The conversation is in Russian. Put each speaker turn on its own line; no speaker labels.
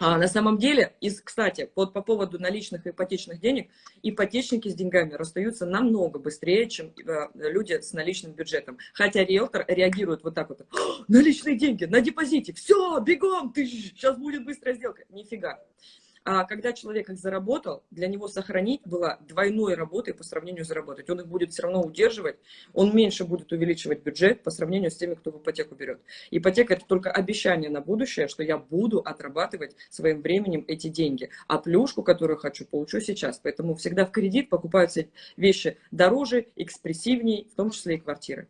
А на самом деле, из, кстати, вот по поводу наличных ипотечных денег, ипотечники с деньгами расстаются намного быстрее, чем э, люди с наличным бюджетом. Хотя риэлтор реагирует вот так вот. Наличные деньги на депозите, все, бегом, ты, сейчас будет быстрая сделка. Нифига. А когда человек их заработал, для него сохранить было двойной работой по сравнению заработать. Он их будет все равно удерживать, он меньше будет увеличивать бюджет по сравнению с теми, кто в ипотеку берет. Ипотека – это только обещание на будущее, что я буду отрабатывать своим временем эти деньги. А плюшку, которую хочу, получу сейчас. Поэтому всегда в кредит покупаются вещи дороже, экспрессивнее, в том числе и квартиры.